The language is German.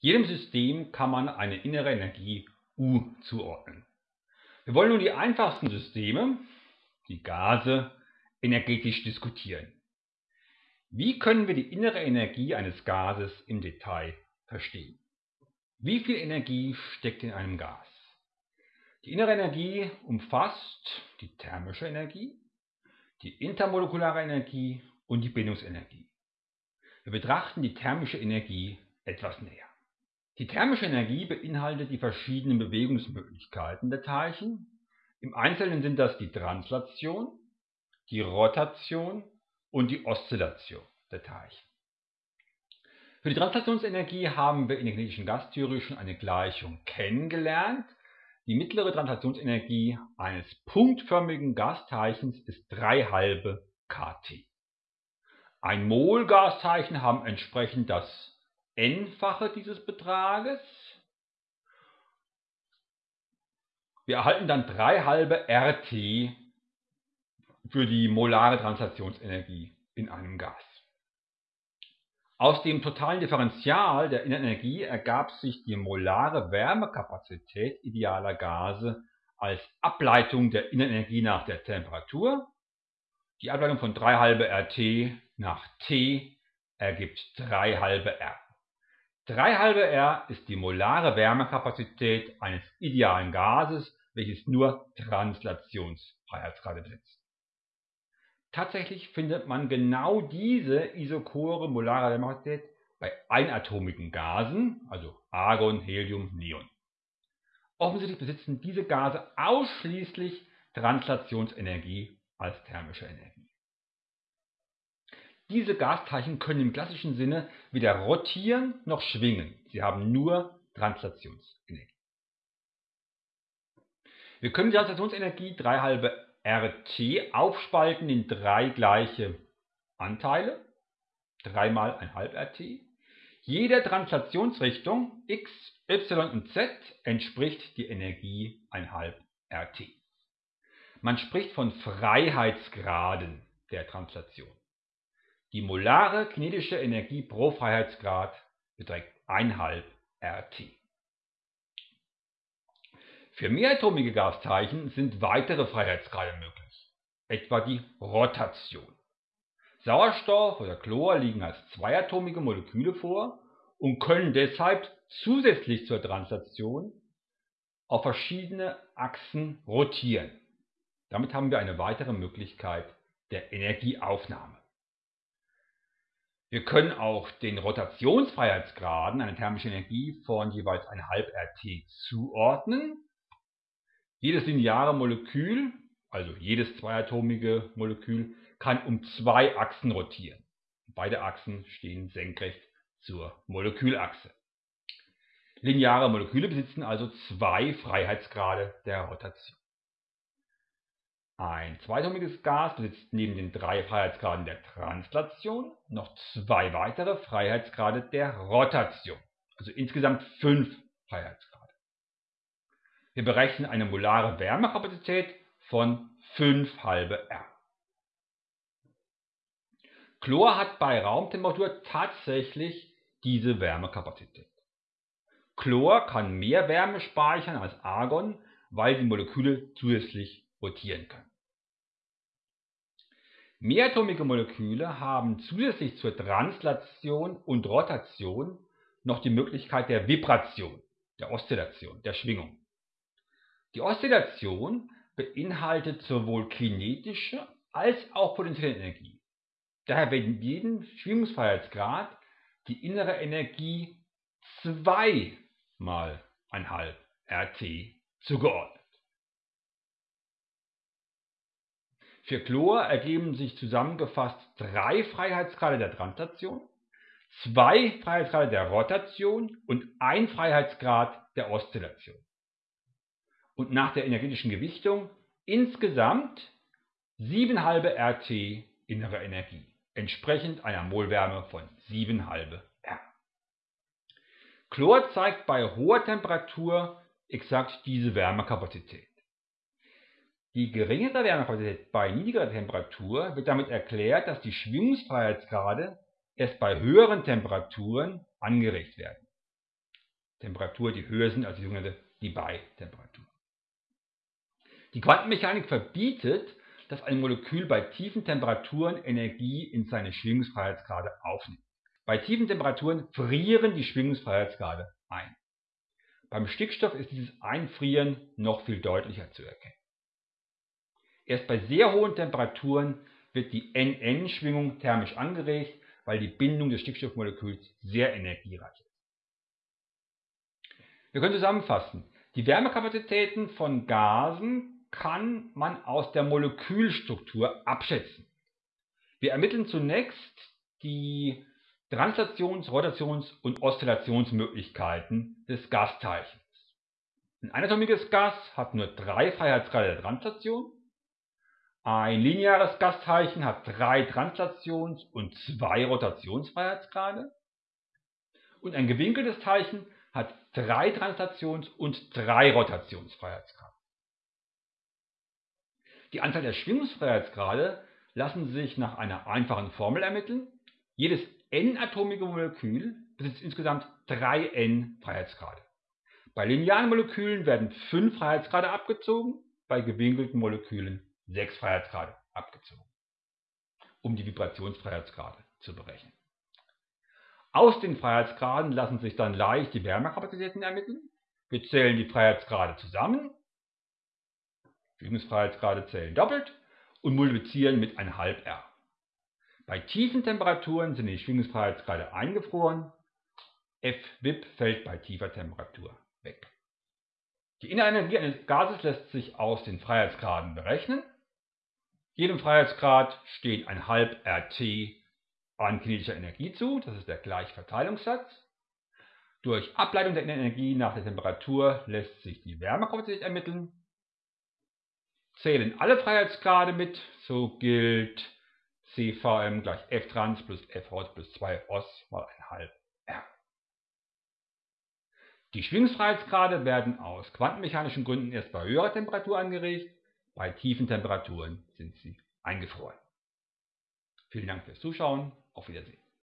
Jedem System kann man eine innere Energie U zuordnen. Wir wollen nun die einfachsten Systeme, die Gase, energetisch diskutieren. Wie können wir die innere Energie eines Gases im Detail verstehen? Wie viel Energie steckt in einem Gas? Die innere Energie umfasst die thermische Energie, die intermolekulare Energie und die Bindungsenergie. Wir betrachten die thermische Energie etwas näher. Die thermische Energie beinhaltet die verschiedenen Bewegungsmöglichkeiten der Teilchen. Im Einzelnen sind das die Translation, die Rotation und die Oszillation der Teilchen. Für die Translationsenergie haben wir in der kinetischen Gastheorie schon eine Gleichung kennengelernt. Die mittlere Translationsenergie eines punktförmigen Gasteilchens ist 3 halbe kT. Ein Mol Gasteilchen haben entsprechend das n-fache dieses Betrages. Wir erhalten dann 3 halbe RT für die molare Translationsenergie in einem Gas. Aus dem totalen Differential der Innenenergie ergab sich die molare Wärmekapazität idealer Gase als Ableitung der Innenenergie nach der Temperatur. Die Ableitung von 3 halbe RT nach T ergibt 3 halbe R. 3 halbe R ist die molare Wärmekapazität eines idealen Gases, welches nur Translationsfreiheitsgrade besitzt. Tatsächlich findet man genau diese isochore molare Wärmekapazität bei einatomigen Gasen, also Argon, Helium, Neon. Offensichtlich besitzen diese Gase ausschließlich Translationsenergie als thermische Energie. Diese Gasteilchen können im klassischen Sinne weder rotieren noch schwingen. Sie haben nur Translationsenergie. Wir können die Translationsenergie 3 halbe RT aufspalten in drei gleiche Anteile, 3 mal ein halb RT. Jeder Translationsrichtung x, y und z entspricht die Energie ein halb RT. Man spricht von Freiheitsgraden der Translation. Die molare kinetische Energie pro Freiheitsgrad beträgt 1,5 RT. Für mehratomige Gasteilchen sind weitere Freiheitsgrade möglich, etwa die Rotation. Sauerstoff oder Chlor liegen als zweiatomige Moleküle vor und können deshalb zusätzlich zur Translation auf verschiedene Achsen rotieren. Damit haben wir eine weitere Möglichkeit der Energieaufnahme. Wir können auch den Rotationsfreiheitsgraden einer thermischen Energie von jeweils 1,5 RT zuordnen jedes lineare Molekül, also jedes zweiatomige Molekül, kann um zwei Achsen rotieren. Beide Achsen stehen senkrecht zur Molekülachse. Lineare Moleküle besitzen also zwei Freiheitsgrade der Rotation. Ein zweitomiges Gas besitzt neben den drei Freiheitsgraden der Translation noch zwei weitere Freiheitsgrade der Rotation, also insgesamt fünf Freiheitsgrade. Wir berechnen eine molare Wärmekapazität von 5 halbe R. Chlor hat bei Raumtemperatur tatsächlich diese Wärmekapazität. Chlor kann mehr Wärme speichern als Argon, weil die Moleküle zusätzlich rotieren können. Mehrtomige Moleküle haben zusätzlich zur Translation und Rotation noch die Möglichkeit der Vibration, der Oszillation, der Schwingung. Die Oszillation beinhaltet sowohl kinetische als auch potenzielle Energie. Daher wird jedem Schwingungsfreiheitsgrad die innere Energie 2 mal 1,5 RT zugeordnet. Für Chlor ergeben sich zusammengefasst drei Freiheitsgrade der Translation, zwei Freiheitsgrade der Rotation und ein Freiheitsgrad der Oszillation und nach der energetischen Gewichtung insgesamt 7,5 RT innere Energie, entsprechend einer Molwärme von 7,5 R. Chlor zeigt bei hoher Temperatur exakt diese Wärmekapazität. Die geringere Wärmekapazität bei niedriger Temperatur wird damit erklärt, dass die Schwingungsfreiheitsgrade erst bei höheren Temperaturen angeregt werden. Temperatur, die höher sind als die sogenannte Debye-Temperatur. Die Quantenmechanik verbietet, dass ein Molekül bei tiefen Temperaturen Energie in seine Schwingungsfreiheitsgrade aufnimmt. Bei tiefen Temperaturen frieren die Schwingungsfreiheitsgrade ein. Beim Stickstoff ist dieses Einfrieren noch viel deutlicher zu erkennen. Erst bei sehr hohen Temperaturen wird die NN-Schwingung thermisch angeregt, weil die Bindung des Stickstoffmoleküls sehr energiereich ist. Wir können zusammenfassen. Die Wärmekapazitäten von Gasen kann man aus der Molekülstruktur abschätzen. Wir ermitteln zunächst die Translations-, Rotations- und Oszillationsmöglichkeiten des Gasteilchens. Ein einatomiges Gas hat nur drei Freiheitsgrade der Translation. Ein lineares Gasteilchen hat drei Translations- und zwei Rotationsfreiheitsgrade. Und ein gewinkeltes Teilchen hat drei Translations- und drei Rotationsfreiheitsgrade. Die Anzahl der Schwingungsfreiheitsgrade lassen sich nach einer einfachen Formel ermitteln. Jedes n-atomige Molekül besitzt insgesamt 3 n-Freiheitsgrade. Bei linearen Molekülen werden 5 Freiheitsgrade abgezogen, bei gewinkelten Molekülen 6 Freiheitsgrade abgezogen, um die Vibrationsfreiheitsgrade zu berechnen. Aus den Freiheitsgraden lassen sich dann leicht die Wärmekapazitäten ermitteln. Wir zählen die Freiheitsgrade zusammen, Schwingungsfreiheitsgrade zählen doppelt und multiplizieren mit 1,5 R. Bei tiefen Temperaturen sind die Schwingungsfreiheitsgrade eingefroren, F-Wip fällt bei tiefer Temperatur weg. Die Innerenergie eines Gases lässt sich aus den Freiheitsgraden berechnen. Jedem Freiheitsgrad steht ein halb RT an kinetischer Energie zu, das ist der Gleichverteilungssatz. Durch Ableitung der Energie nach der Temperatur lässt sich die Wärmekapazität ermitteln. Zählen alle Freiheitsgrade mit, so gilt CVM gleich F trans plus F hot plus 2 os mal 1 halb R. Die Schwingungsfreiheitsgrade werden aus quantenmechanischen Gründen erst bei höherer Temperatur angeregt, bei tiefen Temperaturen sind sie eingefroren. Vielen Dank fürs Zuschauen, auf Wiedersehen.